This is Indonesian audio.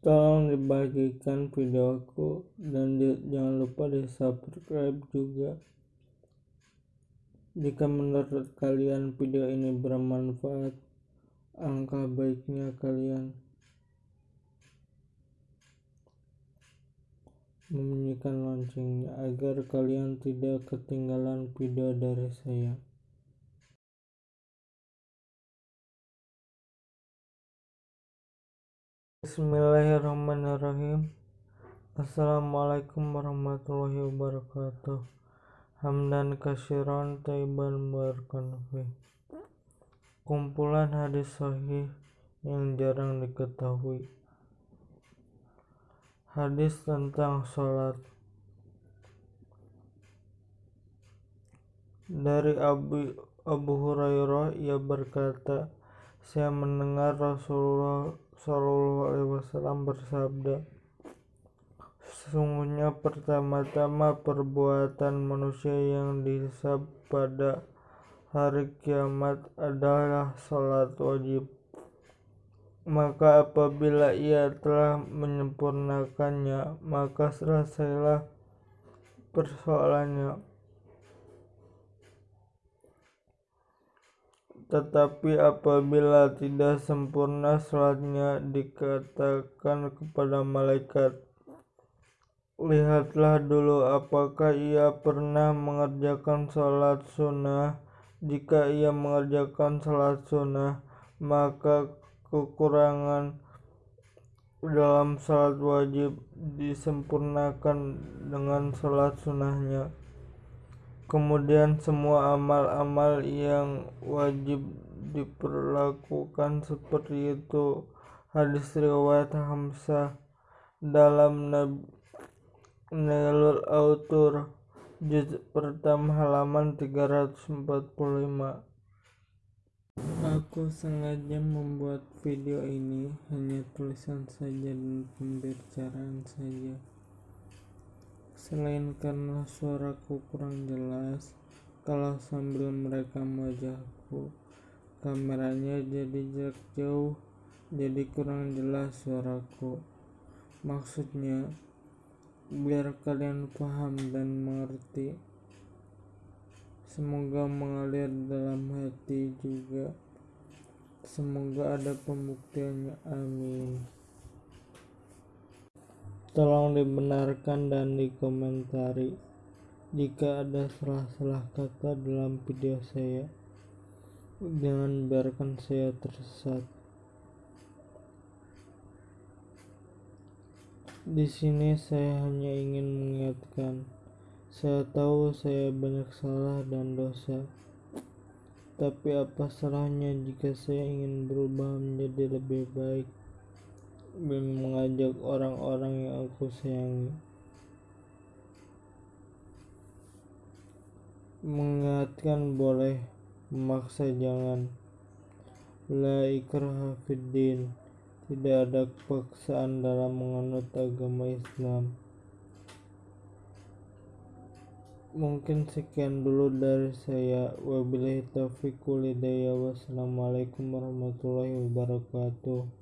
tolong dibagikan videoku dan di, jangan lupa di subscribe juga jika menurut kalian video ini bermanfaat angka baiknya kalian membunyikan loncengnya agar kalian tidak ketinggalan video dari saya. Bismillahirrahmanirrahim. Assalamualaikum warahmatullahi wabarakatuh. Hamdan kasyiran taiban barakan Kumpulan hadis sahih yang jarang diketahui. Hadis tentang sholat Dari Abu, Abu Hurairah ia berkata, saya mendengar Rasulullah Shallallahu Alaihi Wasallam bersabda, sesungguhnya pertama-tama perbuatan manusia yang dihisab pada hari kiamat adalah sholat wajib. Maka apabila ia telah menyempurnakannya maka selesailah persoalannya tetapi apabila tidak sempurna sholatnya dikatakan kepada malaikat lihatlah dulu apakah ia pernah mengerjakan sholat sunnah? Jika ia mengerjakan sholat sunnah maka kekurangan dalam salat wajib disempurnakan dengan salat sunnahnya kemudian semua amal-amal yang wajib diperlakukan seperti itu hadis riwayat Hamzah dalam Nailul Autur juz pertama halaman 345 Aku sengaja membuat video ini hanya tulisan saja dan pembicaraan saja. Selain karena suaraku kurang jelas, kalau sambil merekam wajahku, kameranya jadi jarak jauh, jadi kurang jelas suaraku. Maksudnya, biar kalian paham dan mengerti. Semoga mengalir dalam hati juga. Semoga ada pembuktiannya. Amin. Tolong dibenarkan dan dikomentari jika ada salah-salah kata dalam video saya. Jangan biarkan saya tersesat. Di sini saya hanya ingin mengingatkan saya tahu saya banyak salah dan dosa, tapi apa salahnya jika saya ingin berubah menjadi lebih baik dan mengajak orang-orang yang aku sayangi. Mengingatkan boleh, memaksa jangan. La ikraha Tidak ada paksaan dalam menganut agama Islam. mungkin sekian dulu dari saya wabillahi taufiq wassalamualaikum warahmatullahi wabarakatuh